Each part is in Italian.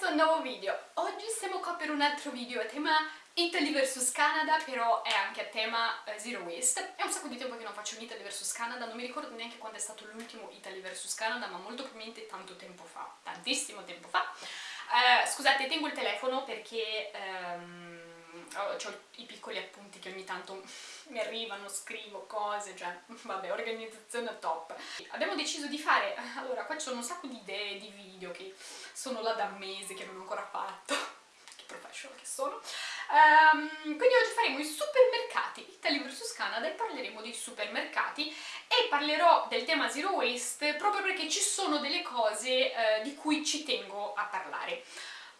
questo nuovo video. Oggi siamo qua per un altro video a tema Italy vs Canada, però è anche a tema uh, Zero Waste. È un sacco di tempo che non faccio un Italy vs Canada, non mi ricordo neanche quando è stato l'ultimo Italy vs Canada, ma molto probabilmente tanto tempo fa, tantissimo tempo fa. Uh, scusate, tengo il telefono perché... Um, ho, i piccoli appunti che ogni tanto mi arrivano, scrivo cose, cioè vabbè, organizzazione top. Abbiamo deciso di fare, allora qua sono un sacco di idee, di video che sono là da mesi che non ho ancora fatto, che professional che sono. Um, quindi oggi faremo i supermercati Italy vs Canada e parleremo dei supermercati e parlerò del tema zero waste proprio perché ci sono delle cose uh, di cui ci tengo a parlare.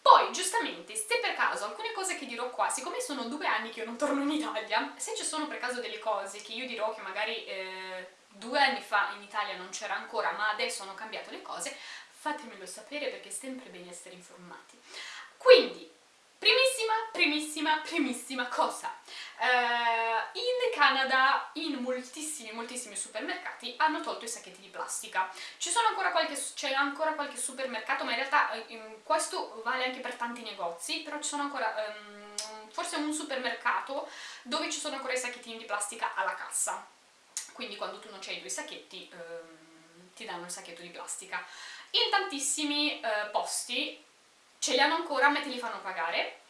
Poi, giustamente, se per caso alcune cose che dirò qua, siccome sono due anni che io non torno in Italia, se ci sono per caso delle cose che io dirò che magari eh, due anni fa in Italia non c'era ancora, ma adesso hanno cambiato le cose, fatemelo sapere perché è sempre bene essere informati. Quindi, primissima, primissima, primissima cosa. Uh, in Canada, in moltissimi, moltissimi supermercati hanno tolto i sacchetti di plastica. C'è ancora, ancora qualche supermercato, ma in realtà um, questo vale anche per tanti negozi, però ci sono ancora... Um, forse un supermercato dove ci sono ancora i sacchettini di plastica alla cassa. Quindi quando tu non c'hai i tuoi sacchetti um, ti danno il sacchetto di plastica. In tantissimi uh, posti ce li hanno ancora ma te li fanno pagare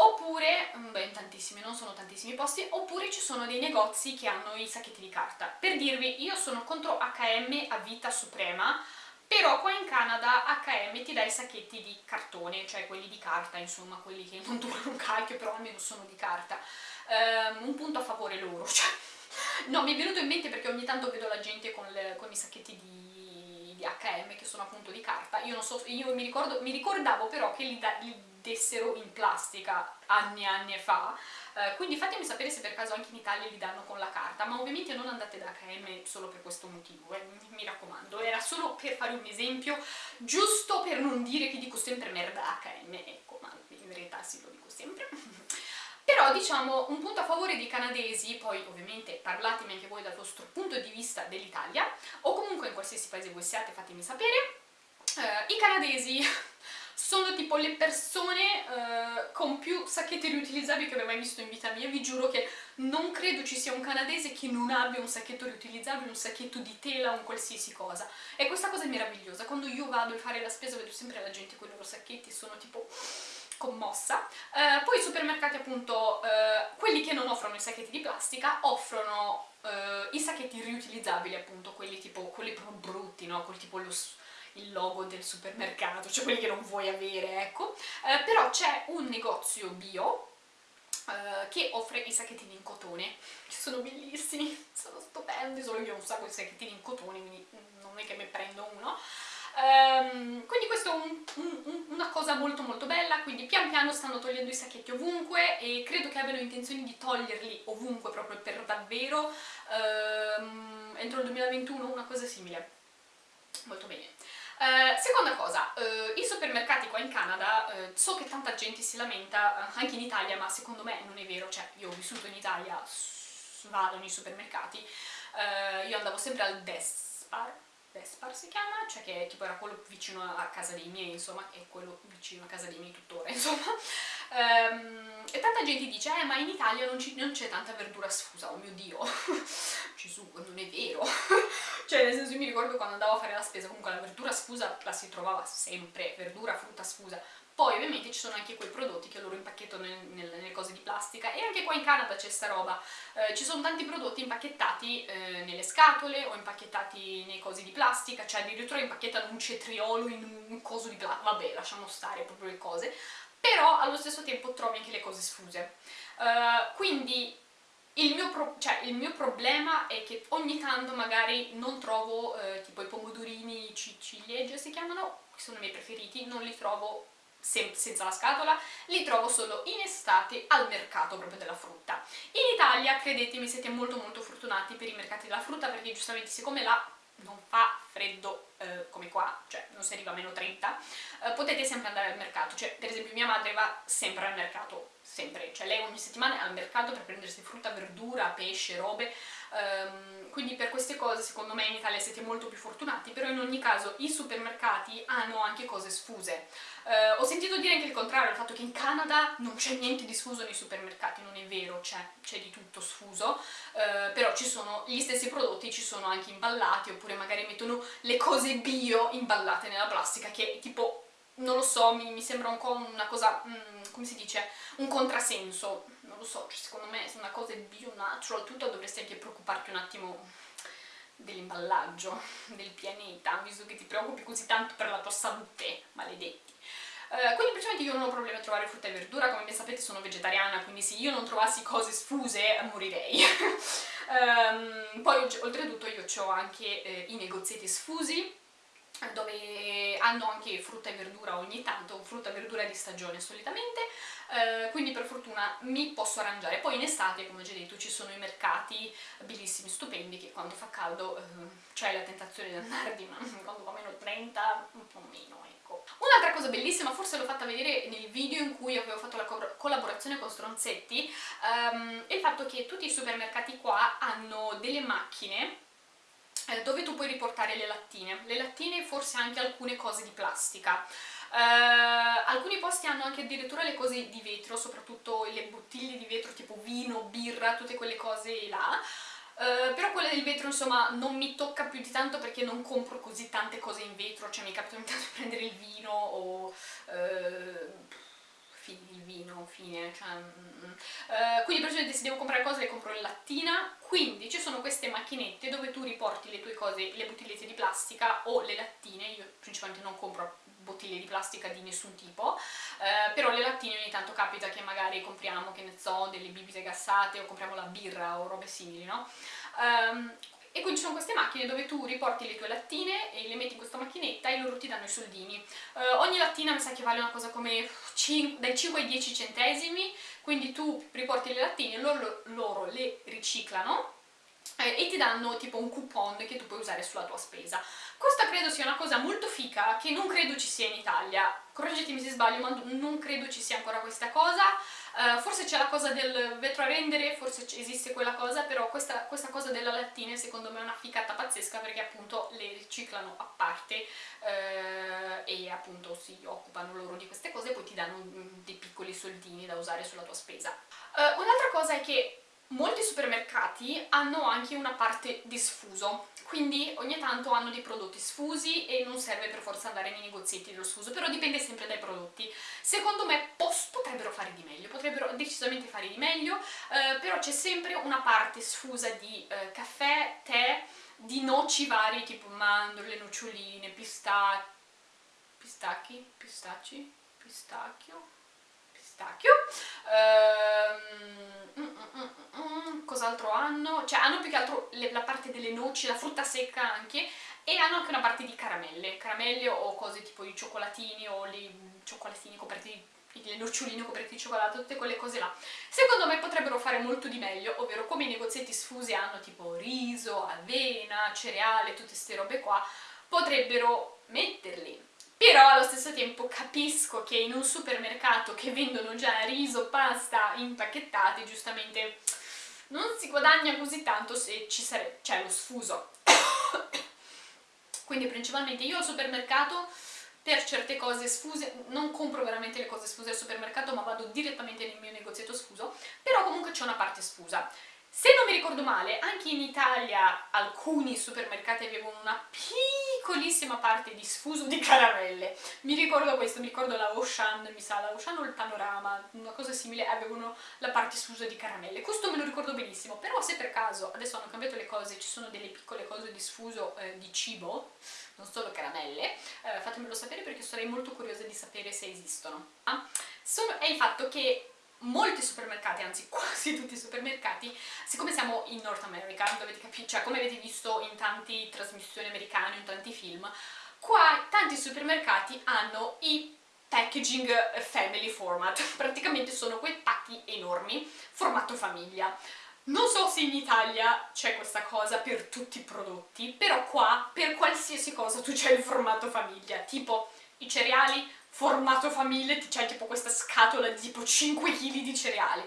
oppure, mm, beh in tantissimi, non sono tantissimi posti, oppure ci sono dei negozi che hanno i sacchetti di carta. Per dirvi, io sono contro H&M a vita suprema, però qua in Canada H&M ti dà i sacchetti di cartone, cioè quelli di carta, insomma, quelli che non durano un cacchio, però almeno sono di carta. Um, un punto a favore loro, cioè... No, mi è venuto in mente perché ogni tanto vedo la gente con, le, con i sacchetti di, di H&M che sono appunto di carta. Io non so, io mi, ricordo, mi ricordavo però che li, da, li dessero in plastica anni e anni fa, eh, quindi fatemi sapere se per caso anche in Italia li danno con la carta, ma ovviamente non andate da H&M solo per questo motivo, eh, mi raccomando, era solo per fare un esempio, giusto per non dire che dico sempre merda H&M, ecco, ma in realtà sì, lo dico sempre. Però diciamo un punto a favore dei canadesi, poi ovviamente parlatemi anche voi dal vostro punto di vista dell'Italia, o comunque in qualsiasi paese voi siate fatemi sapere, eh, i canadesi sono tipo le persone uh, con più sacchetti riutilizzabili che abbia mai visto in vita mia, vi giuro che non credo ci sia un canadese che non abbia un sacchetto riutilizzabile, un sacchetto di tela, un qualsiasi cosa. E questa cosa è meravigliosa, quando io vado a fare la spesa vedo sempre la gente con i loro sacchetti e sono tipo commossa. Uh, poi i supermercati appunto, uh, quelli che non offrono i sacchetti di plastica, offrono i sacchetti riutilizzabili appunto, quelli tipo, quelli proprio brutti, no? Quel tipo lo il logo del supermercato, cioè quelli che non vuoi avere, ecco. Eh, però c'è un negozio bio eh, che offre i sacchettini in cotone, che sono bellissimi, sono stupendi, solo io ho un sacco di sacchettini in cotone, quindi non è che me prendo uno. Um, quindi questo è un, un, una cosa molto molto bella, quindi pian piano stanno togliendo i sacchetti ovunque e credo che abbiano intenzione di toglierli ovunque proprio per davvero um, entro il 2021, una cosa simile. Molto bene. Uh, seconda cosa, uh, i supermercati qua in Canada, uh, so che tanta gente si lamenta, anche in Italia, ma secondo me non è vero, cioè io ho vissuto in Italia, vado nei supermercati, io andavo sempre al Despar, Despar si chiama, cioè che tipo era quello vicino a casa dei miei, insomma, e quello vicino a casa dei miei tuttora, insomma. Um, e tanta gente dice, eh ma in Italia non c'è tanta verdura sfusa, oh mio Dio, Gesù, non è vero. cioè nel senso io mi ricordo quando andavo a fare la spesa, comunque la verdura sfusa la si trovava sempre, verdura, frutta sfusa, poi ovviamente ci sono anche quei prodotti che loro impacchettano nel, nelle cose di plastica. E anche qua in Canada c'è sta roba, eh, ci sono tanti prodotti impacchettati eh, nelle scatole o impacchettati nei cosi di plastica, cioè addirittura impacchettano un cetriolo in un coso di plastica, vabbè lasciamo stare proprio le cose, però allo stesso tempo trovi anche le cose sfuse. Uh, quindi il mio, cioè, il mio, problema è che ogni tanto magari non trovo eh, tipo i pomodorini ciliegie si chiamano, che sono i miei preferiti, non li trovo senza la scatola, li trovo solo in estate al mercato proprio della frutta. In Italia, credetemi, siete molto molto fortunati per i mercati della frutta perché giustamente siccome là non fa freddo eh, come qua, cioè non si arriva a meno 30, eh, potete sempre andare al mercato, cioè madre va sempre al mercato, sempre, cioè lei ogni settimana è al mercato per prendersi frutta, verdura, pesce, robe, um, quindi per queste cose secondo me in Italia siete molto più fortunati, però in ogni caso i supermercati hanno anche cose sfuse. Uh, ho sentito dire anche il contrario, il fatto che in Canada non c'è niente di sfuso nei supermercati, non è vero, c'è di tutto sfuso, uh, però ci sono gli stessi prodotti, ci sono anche imballati, oppure magari mettono le cose bio imballate nella plastica, che tipo non lo so, mi, mi, sembra un po' una cosa, mm, come si dice, un contrasenso, non lo so, cioè, secondo me se una cosa è bio, natural, tutto dovresti anche preoccuparti un attimo dell'imballaggio, del pianeta, visto che ti preoccupi così tanto per la tua salute, maledetti. Uh, quindi principalmente io non ho problemi a trovare frutta e verdura, come ben sapete sono vegetariana, quindi se io non trovassi cose sfuse morirei. um, poi oltretutto io ho anche eh, i negozietti sfusi, dove hanno anche frutta e verdura ogni tanto, frutta e verdura di stagione solitamente, eh, quindi per fortuna mi posso arrangiare. Poi in estate, come ho già detto, ci sono i mercati bellissimi, stupendi, che quando fa caldo eh, c'è la tentazione di andarvi, ma quando va meno 30 un po' meno, ecco. Un'altra cosa bellissima, forse l'ho fatta vedere nel video in cui avevo fatto la co collaborazione con Stronzetti, um, è il fatto che tutti i supermercati qua hanno delle macchine eh, dove tu puoi riportare le lattine. Le lattine e forse anche alcune cose di plastica. Uh, alcuni posti hanno anche addirittura le cose di vetro, soprattutto le bottiglie di vetro tipo vino, birra, tutte quelle cose là. Uh, però quella del vetro insomma non mi tocca più di tanto perché non compro così tante cose in vetro, cioè mi capita tanto di prendere il vino o... Uh, il vino, fine, cioè, mm, uh, quindi praticamente se devo comprare cose le compro in lattina, quindi ci sono queste macchinette dove tu riporti le tue cose, le bottigliette di plastica o le lattine, io principalmente non compro bottiglie di plastica di nessun tipo, uh, però le lattine ogni tanto capita che magari compriamo, che ne so, delle bibite gassate o compriamo la birra o robe simili, no? Um, e quindi sono queste macchine dove tu riporti le tue lattine e le metti in questa macchinetta e loro ti danno i soldini. Uh, ogni lattina mi sa che vale una cosa come 5, dai 5 ai 10 centesimi, quindi tu riporti le lattine, loro, loro le riciclano eh, e ti danno tipo un coupon che tu puoi usare sulla tua spesa. Questa credo sia una cosa molto fica che non credo ci sia in Italia, correggetemi se sbaglio ma non credo ci sia ancora questa cosa, uh, forse c'è la cosa del vetro a rendere, forse esiste quella cosa, però questa, questa cosa della lattina secondo me è una ficata pazzesca perché appunto le riciclano a parte uh, e appunto si occupano loro di queste cose e poi ti danno mm, dei piccoli soldini da usare sulla tua spesa. Uh, Un'altra cosa è che molti supermercati hanno anche una parte di sfuso, quindi ogni tanto hanno dei prodotti sfusi e non serve per forza andare nei negozietti dello sfuso, però dipende sempre dai prodotti. Secondo me potrebbero fare di meglio, potrebbero decisamente fare di meglio, eh, però c'è sempre una parte sfusa di eh, caffè, tè, di noci vari tipo mandorle, noccioline, pistacchi, pistacchi, pistacci, pistacchio, pistacchio. Ehm, mm, mm, mm, Cos'altro hanno? Cioè hanno più che altro le, la parte delle noci, la frutta secca anche, e hanno anche una parte di caramelle, caramelle o cose tipo i cioccolatini o i cioccolatini coperti di le noccioline coperte di cioccolato, tutte quelle cose là. Secondo me potrebbero fare molto di meglio, ovvero come i negozietti sfusi hanno tipo riso, avena, cereale, tutte queste robe qua, potrebbero metterli però allo stesso tempo capisco che in un supermercato che vendono già riso, pasta impacchettati, giustamente non si guadagna così tanto se c'è lo sfuso. Quindi principalmente io al supermercato per certe cose sfuse, non compro veramente le cose sfuse al supermercato ma vado direttamente nel mio negozietto sfuso, però comunque c'è una parte sfusa. Se non mi ricordo male, anche in Italia alcuni supermercati avevano una piccolissima parte di sfuso di caramelle. Mi ricordo questo, mi ricordo la Ocean, mi sa, la Ocean o il Panorama, una cosa simile, avevano la parte sfusa di caramelle. Questo me lo ricordo benissimo, però se per caso adesso hanno cambiato le cose, ci sono delle piccole cose di sfuso eh, di cibo, non solo caramelle, eh, fatemelo sapere perché sarei molto curiosa di sapere se esistono. Ah? Sono, è il fatto che molti supermercati, anzi quasi tutti i supermercati, siccome siamo in North America, dovete capire, cioè come avete visto in tante trasmissioni americane, in tanti film, qua tanti supermercati hanno i packaging family format, praticamente sono quei pacchi enormi, formato famiglia. Non so se in Italia c'è questa cosa per tutti i prodotti, però qua per qualsiasi cosa tu c'hai il formato famiglia, tipo i cereali, formato famiglia, c'hai tipo questa scatola di tipo 5 kg di cereali.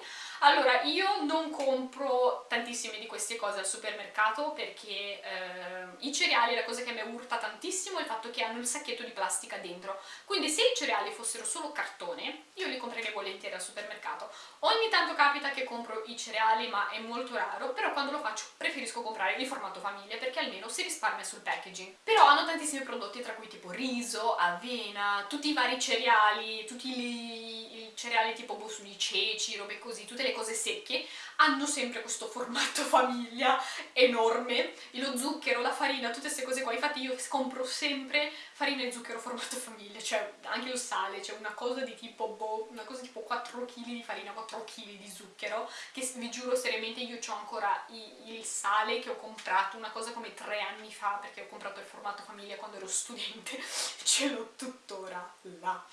Allora, io non compro tantissime di queste cose al supermercato perché eh, i cereali, la cosa che mi urta tantissimo è il fatto che hanno il sacchetto di plastica dentro. Quindi se i cereali fossero solo cartone, io li comprerei volentieri al supermercato. Ogni tanto capita che compro i cereali, ma è molto raro, però quando lo faccio preferisco comprare il formato famiglia perché almeno si risparmia sul packaging. Però hanno tantissimi prodotti tra cui tipo riso, avena, tutti i vari cereali, tutti i, i cereali tipo boh, di ceci, robe così, tutte le cose secche hanno sempre questo formato famiglia enorme, lo zucchero, la farina, tutte queste cose qua, infatti io compro sempre farina e zucchero formato famiglia, cioè anche il sale, cioè una cosa di tipo, boh, una cosa tipo 4 kg di farina, 4 kg di zucchero, che vi giuro seriamente io ho ancora il sale che ho comprato una cosa come 3 anni fa, perché ho comprato il formato famiglia quando ero studente, ce l'ho tuttora là.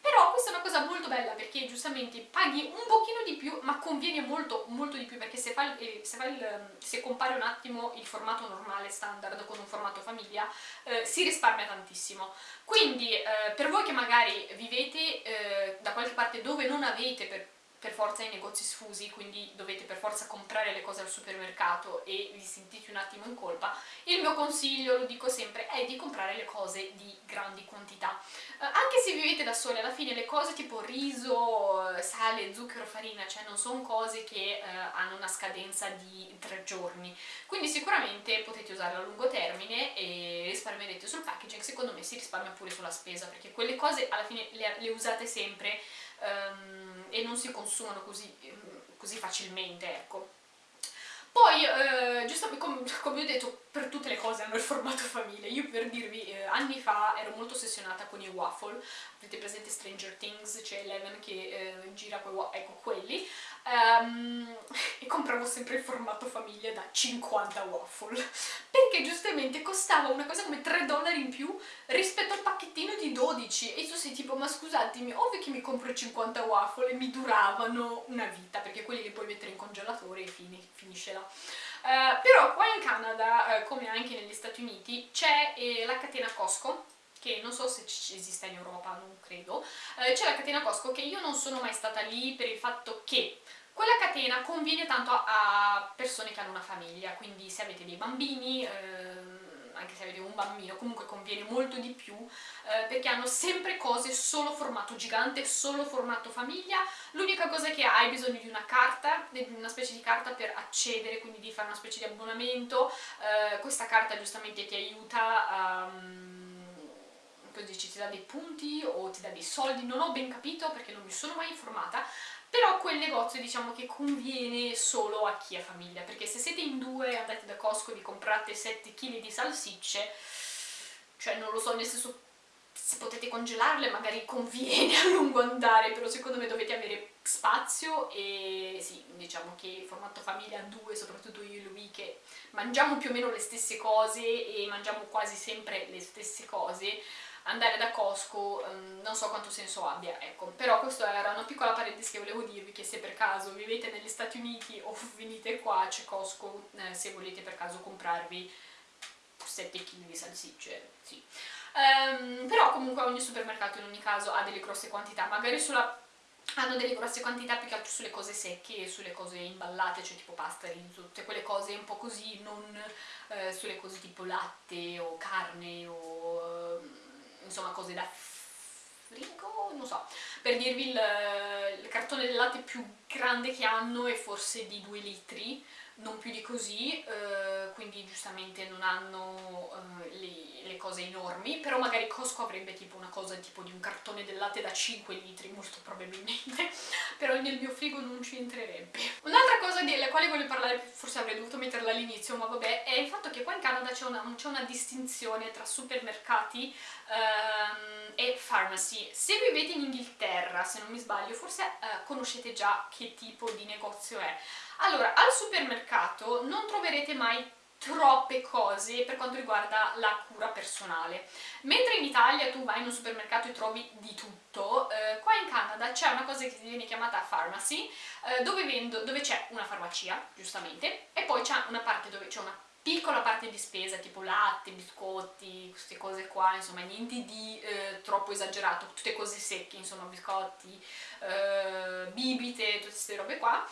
Però questa è una cosa molto bella perché giustamente paghi un pochino di più ma conviene molto molto di più perché se, fa il, se, fa il, se compari un attimo il formato normale standard con un formato famiglia eh, si risparmia tantissimo. Quindi eh, per voi che magari vivete eh, da qualche parte dove non avete per per forza i negozi sfusi, quindi dovete per forza comprare le cose al supermercato e vi sentite un attimo in colpa, il mio consiglio, lo dico sempre, è di comprare le cose di grandi quantità. Eh, anche se vivete da soli, alla fine le cose tipo riso, sale, zucchero, farina, cioè non sono cose che eh, hanno una scadenza di tre giorni, quindi sicuramente potete usarle a lungo termine e risparmierete sul packaging, secondo me si risparmia pure sulla spesa, perché quelle cose alla fine le, le usate sempre um, e non si consumano così, così facilmente, ecco. Poi, eh, giusto come, come ho detto, per tutte le cose hanno il formato famiglia. Io per dirvi, eh, anni fa ero molto ossessionata con i waffle. Avete presente Stranger Things? C'è Eleven che eh, gira quei waffle, ecco quelli. Um, e compravo sempre il formato famiglia da 50 waffle. Perché giustamente costava una cosa come 3 dollari in più rispetto al pacchettino di 12. E tu sei tipo, ma scusatemi, ovvio che mi compro 50 waffle e mi duravano una vita, perché quelli li puoi mettere in congelatore e fini, finisce là. Uh, però qua in Canada, uh, come anche negli Stati Uniti, c'è eh, la catena Costco, che non so se esista in Europa, non credo, uh, c'è la catena Costco che io non sono mai stata lì per il fatto che quella catena conviene tanto a persone che hanno una famiglia, quindi se avete dei bambini, ehm, anche se avete un bambino, comunque conviene molto di più eh, perché hanno sempre cose solo formato gigante, solo formato famiglia. L'unica cosa è che hai bisogno di una carta, di una specie di carta per accedere, quindi di fare una specie di abbonamento. Eh, questa carta giustamente ti aiuta a... Um, dici, ti dà dei punti o ti dà dei soldi, non ho ben capito perché non mi sono mai informata, però quel negozio diciamo che conviene solo a chi ha famiglia, perché se siete in due andate da Costco e vi comprate 7 kg di salsicce, cioè non lo so, nel senso se potete congelarle magari conviene a lungo andare, però secondo me dovete avere spazio e sì, diciamo che il formato famiglia a due, soprattutto io e lui che mangiamo più o meno le stesse cose e mangiamo quasi sempre le stesse cose, andare da Costco um, non so quanto senso abbia, ecco. Però questa era una piccola parentesi che volevo dirvi, che se per caso vivete negli Stati Uniti o venite qua c'è Costco, eh, se volete per caso comprarvi 7 kg di salsicce, sì. Um, però comunque ogni supermercato in ogni caso ha delle grosse quantità, magari sulla hanno delle grosse quantità più che altro sulle cose secche e sulle cose imballate, cioè tipo pasta, riso, tutte quelle cose un po' così, non eh, sulle cose tipo latte o carne o... Eh, insomma cose da frigo, non so, per dirvi il, il cartone del latte più grande che hanno è forse di 2 litri, non più di così, eh, quindi giustamente non hanno eh, le, le, cose enormi, però magari Costco avrebbe tipo una cosa tipo di un cartone del latte da 5 litri, molto probabilmente, però nel mio frigo non ci entrerebbe. Un'altra cosa della quale voglio parlare, forse avrei dovuto metterla all'inizio, ma vabbè, è il fatto che qua in Canada c'è una, una, distinzione tra supermercati ehm, e pharmacy. Se vivete in Inghilterra, se non mi sbaglio, forse eh, conoscete già che tipo di negozio è. Allora, al supermercato non troverete mai troppe cose per quanto riguarda la cura personale. Mentre in Italia tu vai in un supermercato e trovi di tutto, eh, qua in Canada c'è una cosa che viene chiamata pharmacy, eh, dove c'è una farmacia, giustamente, e poi c'è una parte dove c'è una piccola parte di spesa, tipo latte, biscotti, queste cose qua, insomma niente di eh, troppo esagerato, tutte cose secche, insomma biscotti, eh, bibite, tutte queste robe qua.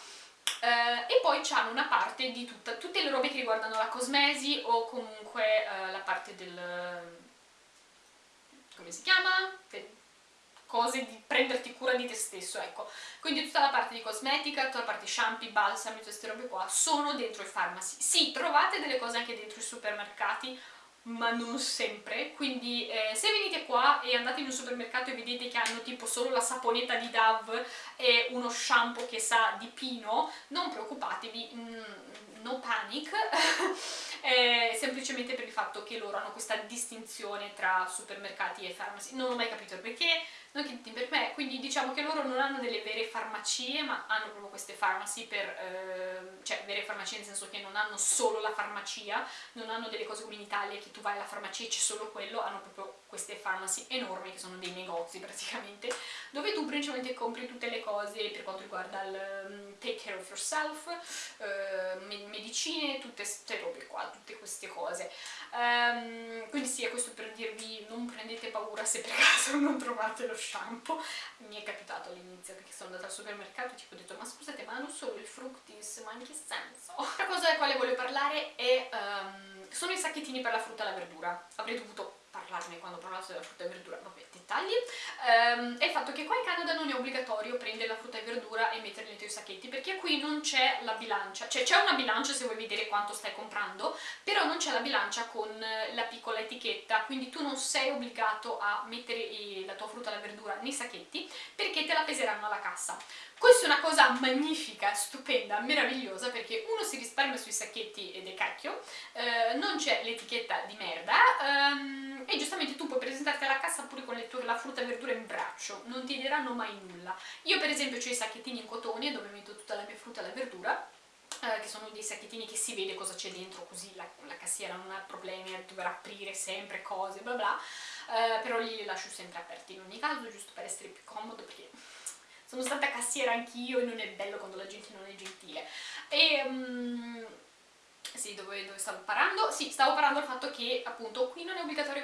Eh, e poi c'hanno una parte di tutta, tutte le robe che riguardano la cosmesi o comunque eh, la parte del... come si chiama? Cose di prenderti cura di te stesso, ecco. Quindi tutta la parte di cosmetica, tutta la parte shampoo, balsami, queste robe qua sono dentro i farmaci. Sì, trovate delle cose anche dentro i supermercati, ma non sempre, quindi eh, se venite qua e andate in un supermercato e vedete che hanno tipo solo la saponetta di Dove e uno shampoo che sa di pino, non preoccupatevi, mm, no panic, eh, semplicemente per il fatto che loro hanno questa distinzione tra supermercati e farmaci, non ho mai capito il perché, non che per me, quindi diciamo che loro non hanno delle vere farmacie, ma hanno proprio queste farmaci per, eh, cioè vere farmacie nel senso che non hanno solo la farmacia, non hanno delle cose come in Italia che tu vai alla farmacia e c'è solo quello, hanno proprio queste farmaci enormi che sono dei negozi praticamente, dove tu principalmente compri tutte le cose per quanto riguarda il um, take care of yourself, uh, medicine, tutte queste robe qua, tutte queste cose. Um, quindi sì, è questo per dirvi non prendete paura se per caso non trovate lo shampoo. Mi è capitato all'inizio perché sono andata al supermercato e tipo ho detto ma scusate ma hanno solo il fructis, ma in che senso? L'altra cosa della quale voglio parlare è, um, sono i sacchettini per la frutta e la verdura. Avrei dovuto parlarne quando ho parlato della frutta e verdura, vabbè, dettagli, ehm, è il fatto che qua in Canada non è obbligatorio prendere la frutta e verdura e metterli nei tuoi sacchetti, perché qui non c'è la bilancia, cioè c'è una bilancia se vuoi vedere quanto stai comprando, però non c'è la bilancia con la piccola etichetta, quindi tu non sei obbligato a mettere la tua frutta e la verdura nei sacchetti, perché te la peseranno alla cassa. Questa è una cosa magnifica, stupenda, meravigliosa perché uno si risparmia sui sacchetti ed è cacchio, eh, non c'è l'etichetta di merda ehm, e giustamente tu puoi presentarti alla cassa pure con tue, la frutta e verdura in braccio, non ti diranno mai nulla. Io per esempio ho i sacchettini in cotone dove metto tutta la mia frutta e la verdura eh, che sono dei sacchettini che si vede cosa c'è dentro così la, la, cassiera non ha problemi a dover aprire sempre cose bla bla eh, però li lascio sempre aperti in ogni caso giusto per essere più comodo perché sono stata cassiera anch'io e non è bello quando la gente non è gentile. E... Um, sì, dove, dove, stavo parlando? Sì, stavo parlando del fatto che appunto qui non è obbligatorio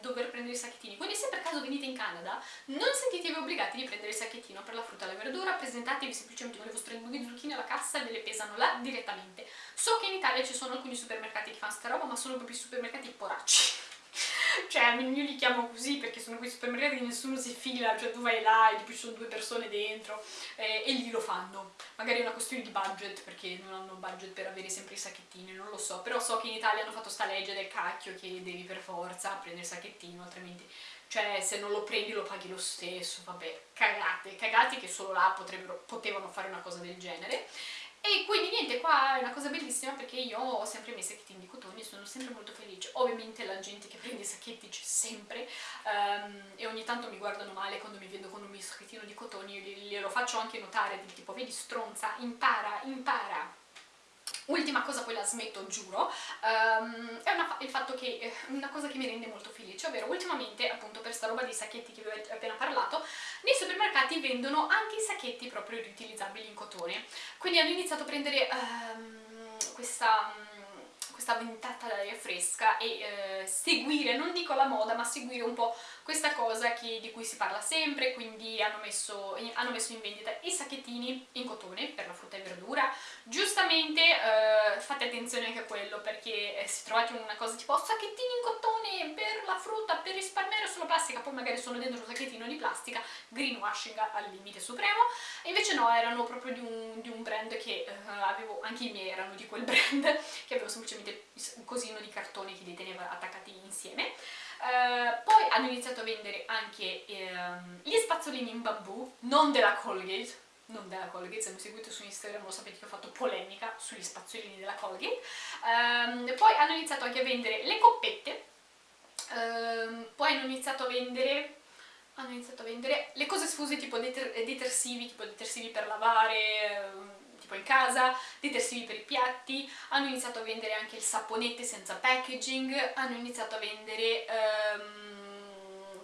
dover prendere i sacchettini, quindi se per caso venite in Canada non sentitevi obbligati di prendere il sacchettino per la frutta e la verdura, presentatevi semplicemente con le vostre due zucchine alla cassa e ve le pesano là direttamente. So che in Italia ci sono alcuni supermercati che fanno sta roba, ma sono proprio i supermercati poracci cioè io li chiamo così perché sono quei supermercati che nessuno si fila, cioè tu vai là e tipo ci sono due persone dentro eh, e lì lo fanno. Magari è una questione di budget perché non hanno budget per avere sempre i sacchettini, non lo so, però so che in Italia hanno fatto sta legge del cacchio che devi per forza prendere il sacchettino, altrimenti cioè se non lo prendi lo paghi lo stesso, vabbè, cagate, cagate che solo là potevano fare una cosa del genere. E quindi niente, qua è una cosa bellissima perché io ho sempre i miei sacchettini di cotone e sono sempre molto felice. Ovviamente la gente che prende i sacchetti c'è sempre um, e ogni tanto mi guardano male quando mi vedo con un mio sacchettino di cotone, glielo faccio anche notare, tipo vedi stronza, impara, impara Ultima cosa, poi la smetto, giuro, um, è una, il fatto che, eh, una cosa che mi rende molto felice, ovvero ultimamente, appunto per sta roba dei sacchetti che vi ho appena parlato, nei supermercati vendono anche i sacchetti proprio riutilizzabili in cotone. Quindi hanno iniziato a prendere um, questa ventata d'aria fresca e eh, seguire, non dico la moda, ma seguire un po' questa cosa che, di cui si parla sempre, quindi hanno messo, hanno messo, in vendita i sacchettini in cotone per la frutta e verdura. Giustamente eh, fate attenzione anche a quello perché eh, se trovate una cosa tipo sacchettini in cotone per la frutta, per risparmiare sulla plastica, poi magari sono dentro un sacchettino di plastica, greenwashing al limite supremo, e invece no, erano proprio di un, di un brand che eh, avevo, anche i miei erano di quel brand, che avevo semplicemente un cosino di cartone che li teneva attaccati insieme. Uh, poi hanno iniziato a vendere anche um, gli spazzolini in bambù, non della Colgate, non della Colgate, se mi seguite su Instagram lo sapete che ho fatto polemica sugli spazzolini della Colgate. Um, poi hanno iniziato anche a vendere le coppette, um, poi hanno iniziato a vendere hanno iniziato a vendere le cose sfuse tipo deter detersivi, tipo detersivi per lavare, tipo in casa, detersivi per i piatti, hanno iniziato a vendere anche il saponette senza packaging, hanno iniziato a vendere... Um,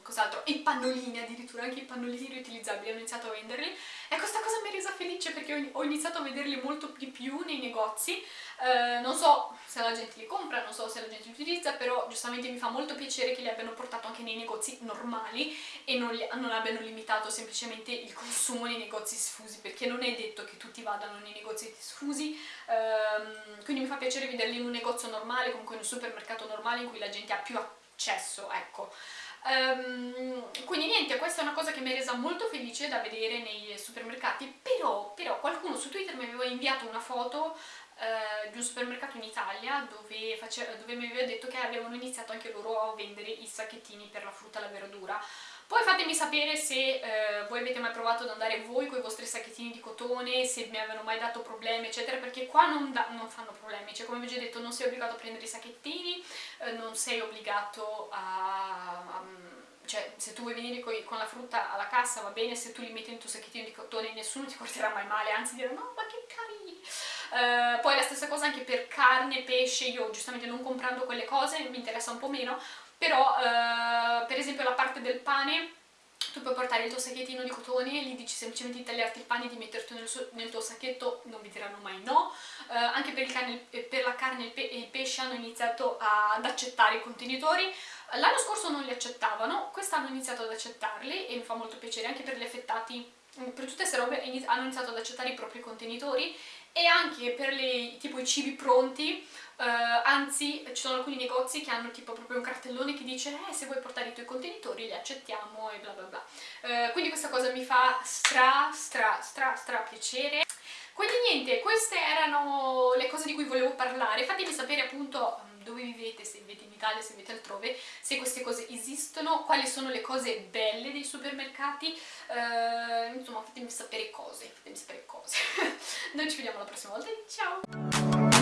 cos'altro, i pannolini addirittura, anche i pannolini riutilizzabili hanno iniziato a venderli. E questa cosa mi ha resa felice perché ho iniziato a vederli molto di più nei negozi, eh, non so se la gente li compra, non so se la gente li utilizza, però giustamente mi fa molto piacere che li abbiano portato anche nei negozi normali e non, li, non abbiano limitato semplicemente il consumo nei negozi sfusi, perché non è detto che tutti vadano nei negozi sfusi, ehm, quindi mi fa piacere vederli in un negozio normale, comunque in un supermercato normale in cui la gente ha più accesso, ecco. Um, quindi niente, questa è una cosa che mi ha resa molto felice da vedere nei supermercati, però, però qualcuno su Twitter mi aveva inviato una foto uh, di un supermercato in Italia dove, dove mi aveva detto che avevano iniziato anche loro a vendere i sacchettini per la frutta e la verdura. Poi fatemi sapere se eh, voi avete mai provato ad andare voi con i vostri sacchettini di cotone, se mi avevano mai dato problemi eccetera, perché qua non, non fanno problemi, cioè come vi ho già detto non sei obbligato a prendere i sacchettini, eh, non sei obbligato a, tu vuoi venire con, con, la frutta alla cassa va bene, se tu li metti nel tuo sacchettino di cotone nessuno ti guarderà mai male, anzi dirà no ma che carini! Uh, poi la stessa cosa anche per carne, pesce, io giustamente non comprando quelle cose mi interessa un po' meno, però uh, per esempio la parte del pane tu puoi portare il tuo sacchettino di cotone e gli dici semplicemente di tagliarti il pane e di metterlo nel, nel, tuo sacchetto, non vi diranno mai no. Uh, anche per, carne, per, la carne e il, pesce hanno iniziato ad accettare i contenitori. L'anno scorso non li accettavano, quest'anno hanno iniziato ad accettarli e mi fa molto piacere, anche per gli affettati, per tutte queste robe hanno iniziato ad accettare i propri contenitori e anche per le, tipo i cibi pronti, uh, anzi ci sono alcuni negozi che hanno tipo proprio un cartellone che dice eh, se vuoi portare i tuoi contenitori li accettiamo e bla bla bla. Uh, quindi questa cosa mi fa stra stra stra stra piacere. Quindi niente, queste erano le cose di cui volevo parlare, fatemi sapere appunto dove vivete, se vivete in Italia, se vivete altrove, se queste cose esistono, quali sono le cose belle dei supermercati, uh, insomma fatemi sapere cose, fatemi sapere cose. Noi ci vediamo la prossima volta, ciao!